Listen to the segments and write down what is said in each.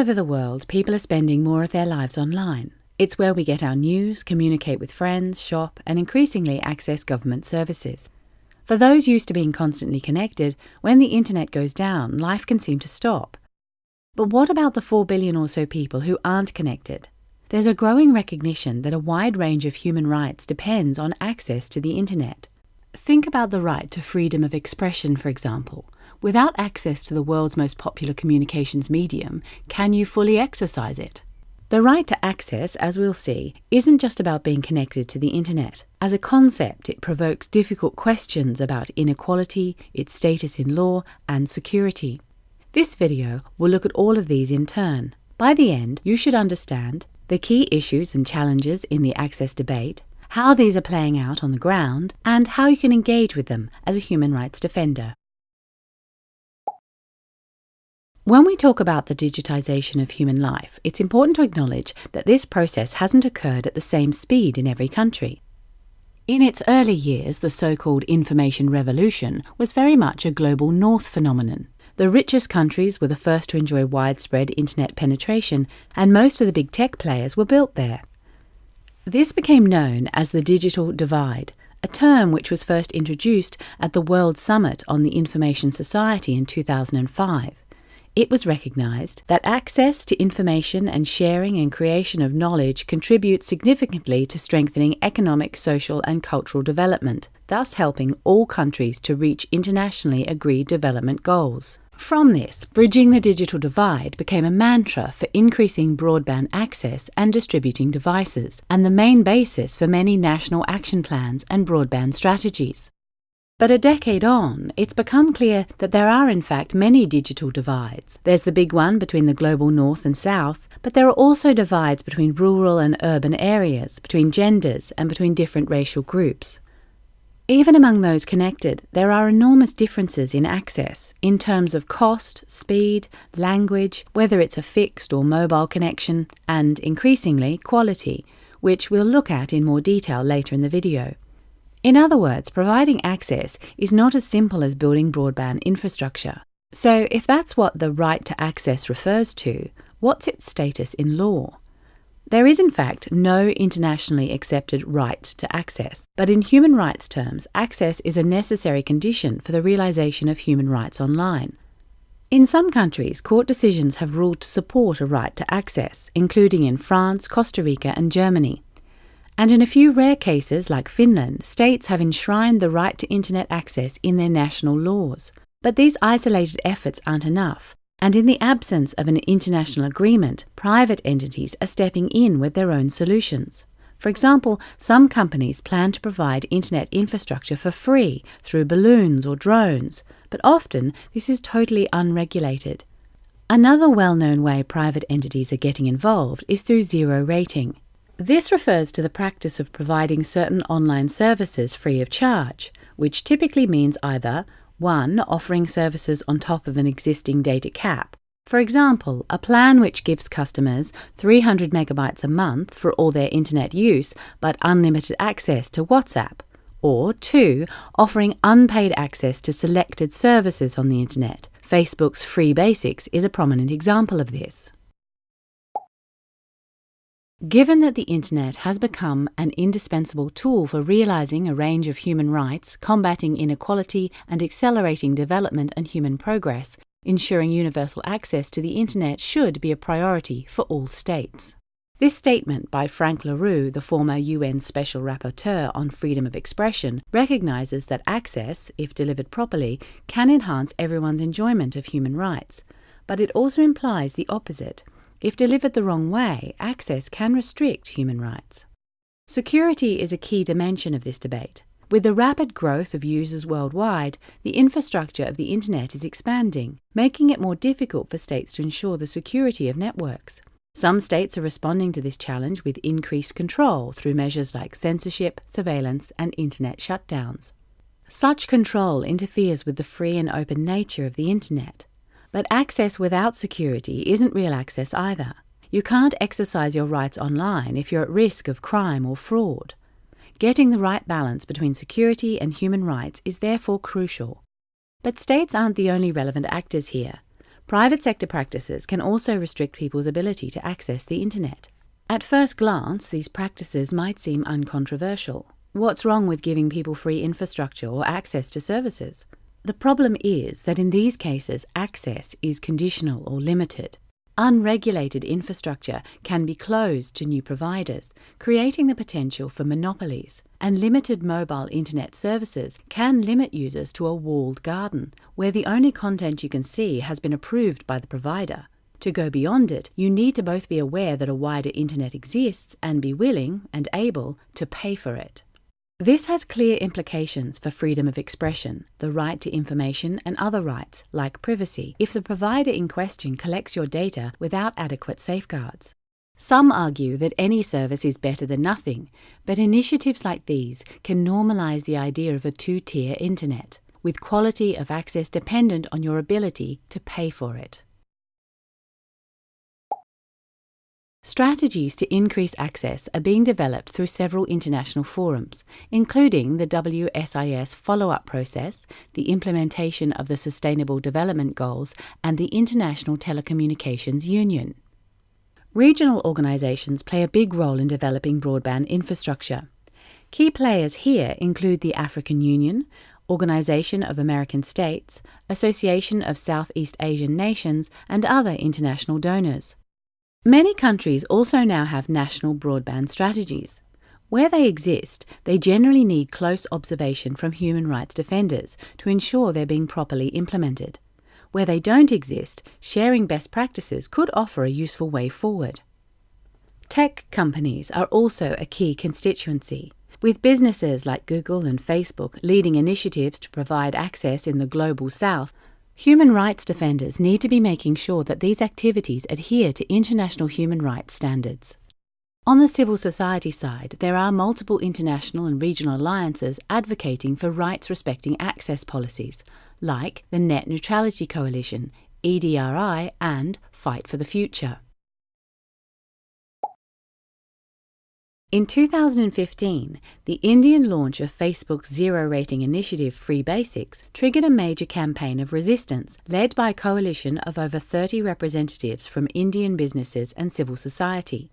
over the world, people are spending more of their lives online. It's where we get our news, communicate with friends, shop, and increasingly access government services. For those used to being constantly connected, when the internet goes down, life can seem to stop. But what about the 4 billion or so people who aren't connected? There's a growing recognition that a wide range of human rights depends on access to the internet. Think about the right to freedom of expression, for example. Without access to the world's most popular communications medium, can you fully exercise it? The right to access, as we'll see, isn't just about being connected to the internet. As a concept, it provokes difficult questions about inequality, its status in law, and security. This video will look at all of these in turn. By the end, you should understand the key issues and challenges in the access debate, how these are playing out on the ground, and how you can engage with them as a human rights defender. When we talk about the digitisation of human life, it's important to acknowledge that this process hasn't occurred at the same speed in every country. In its early years, the so called information revolution was very much a global north phenomenon. The richest countries were the first to enjoy widespread internet penetration, and most of the big tech players were built there. This became known as the digital divide, a term which was first introduced at the World Summit on the Information Society in 2005 it was recognised that access to information and sharing and creation of knowledge contribute significantly to strengthening economic, social, and cultural development, thus helping all countries to reach internationally agreed development goals. From this, bridging the digital divide became a mantra for increasing broadband access and distributing devices, and the main basis for many national action plans and broadband strategies. But a decade on, it's become clear that there are in fact many digital divides. There's the big one between the global north and south, but there are also divides between rural and urban areas, between genders, and between different racial groups. Even among those connected, there are enormous differences in access in terms of cost, speed, language, whether it's a fixed or mobile connection, and increasingly quality, which we'll look at in more detail later in the video. In other words, providing access is not as simple as building broadband infrastructure. So, if that's what the right to access refers to, what's its status in law? There is, in fact, no internationally accepted right to access, but in human rights terms, access is a necessary condition for the realization of human rights online. In some countries, court decisions have ruled to support a right to access, including in France, Costa Rica, and Germany. And in a few rare cases, like Finland, states have enshrined the right to internet access in their national laws. But these isolated efforts aren't enough, and in the absence of an international agreement, private entities are stepping in with their own solutions. For example, some companies plan to provide internet infrastructure for free through balloons or drones, but often this is totally unregulated. Another well known way private entities are getting involved is through zero rating. This refers to the practice of providing certain online services free of charge, which typically means either 1. Offering services on top of an existing data cap. For example, a plan which gives customers 300 megabytes a month for all their internet use but unlimited access to WhatsApp. Or 2. Offering unpaid access to selected services on the internet. Facebook's Free Basics is a prominent example of this. Given that the internet has become an indispensable tool for realizing a range of human rights, combating inequality, and accelerating development and human progress, ensuring universal access to the internet should be a priority for all states. This statement by Frank La Rue, the former UN Special Rapporteur on freedom of expression, recognizes that access, if delivered properly, can enhance everyone's enjoyment of human rights. But it also implies the opposite if delivered the wrong way, access can restrict human rights. Security is a key dimension of this debate. With the rapid growth of users worldwide, the infrastructure of the Internet is expanding, making it more difficult for states to ensure the security of networks. Some states are responding to this challenge with increased control through measures like censorship, surveillance, and Internet shutdowns. Such control interferes with the free and open nature of the Internet. But access without security isn't real access either. You can't exercise your rights online if you're at risk of crime or fraud. Getting the right balance between security and human rights is therefore crucial. But states aren't the only relevant actors here. Private sector practices can also restrict people's ability to access the internet. At first glance, these practices might seem uncontroversial. What's wrong with giving people free infrastructure or access to services? The problem is that in these cases, access is conditional or limited. Unregulated infrastructure can be closed to new providers, creating the potential for monopolies, and limited mobile internet services can limit users to a walled garden, where the only content you can see has been approved by the provider. To go beyond it, you need to both be aware that a wider internet exists and be willing and able to pay for it. This has clear implications for freedom of expression, the right to information, and other rights, like privacy, if the provider in question collects your data without adequate safeguards. Some argue that any service is better than nothing, but initiatives like these can normalize the idea of a two tier internet, with quality of access dependent on your ability to pay for it. Strategies to increase access are being developed through several international forums, including the WSIS follow up process, the implementation of the Sustainable Development Goals, and the International Telecommunications Union. Regional organisations play a big role in developing broadband infrastructure. Key players here include the African Union, Organisation of American States, Association of Southeast Asian Nations, and other international donors. Many countries also now have national broadband strategies. Where they exist, they generally need close observation from human rights defenders to ensure they're being properly implemented. Where they don't exist, sharing best practices could offer a useful way forward. Tech companies are also a key constituency. With businesses like Google and Facebook leading initiatives to provide access in the global south, Human rights defenders need to be making sure that these activities adhere to international human rights standards. On the civil society side, there are multiple international and regional alliances advocating for rights respecting access policies, like the Net Neutrality Coalition, EDRI, and Fight for the Future. In 2015, the Indian launch of Facebook's zero rating initiative Free Basics triggered a major campaign of resistance led by a coalition of over 30 representatives from Indian businesses and civil society.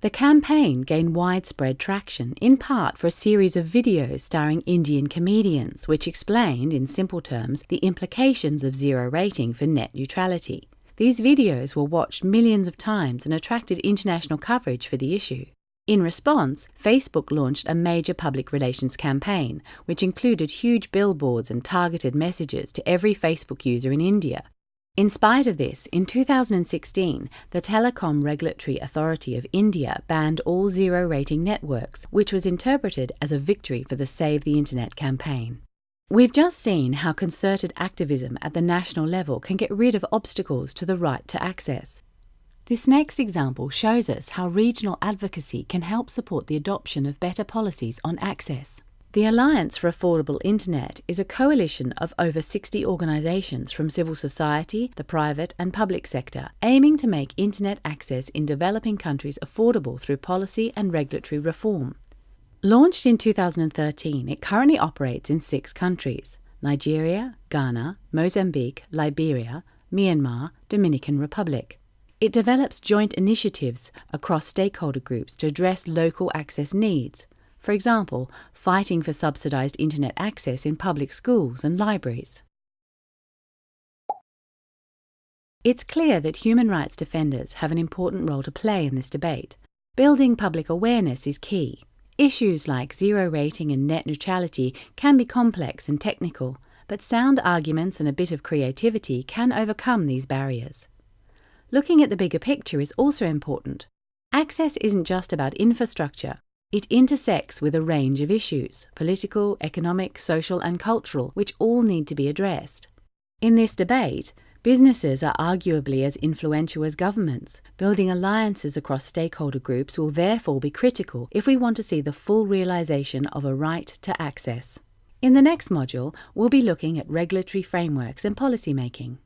The campaign gained widespread traction, in part for a series of videos starring Indian comedians, which explained, in simple terms, the implications of zero rating for net neutrality. These videos were watched millions of times and attracted international coverage for the issue. In response, Facebook launched a major public relations campaign, which included huge billboards and targeted messages to every Facebook user in India. In spite of this, in 2016, the Telecom Regulatory Authority of India banned all zero rating networks, which was interpreted as a victory for the Save the Internet campaign. We've just seen how concerted activism at the national level can get rid of obstacles to the right to access. This next example shows us how regional advocacy can help support the adoption of better policies on access. The Alliance for Affordable Internet is a coalition of over 60 organisations from civil society, the private and public sector, aiming to make internet access in developing countries affordable through policy and regulatory reform. Launched in 2013, it currently operates in six countries Nigeria, Ghana, Mozambique, Liberia, Myanmar, Dominican Republic. It develops joint initiatives across stakeholder groups to address local access needs, for example, fighting for subsidised internet access in public schools and libraries. It's clear that human rights defenders have an important role to play in this debate. Building public awareness is key. Issues like zero rating and net neutrality can be complex and technical, but sound arguments and a bit of creativity can overcome these barriers. Looking at the bigger picture is also important. Access isn't just about infrastructure, it intersects with a range of issues political, economic, social, and cultural which all need to be addressed. In this debate, businesses are arguably as influential as governments. Building alliances across stakeholder groups will therefore be critical if we want to see the full realization of a right to access. In the next module, we'll be looking at regulatory frameworks and policy making.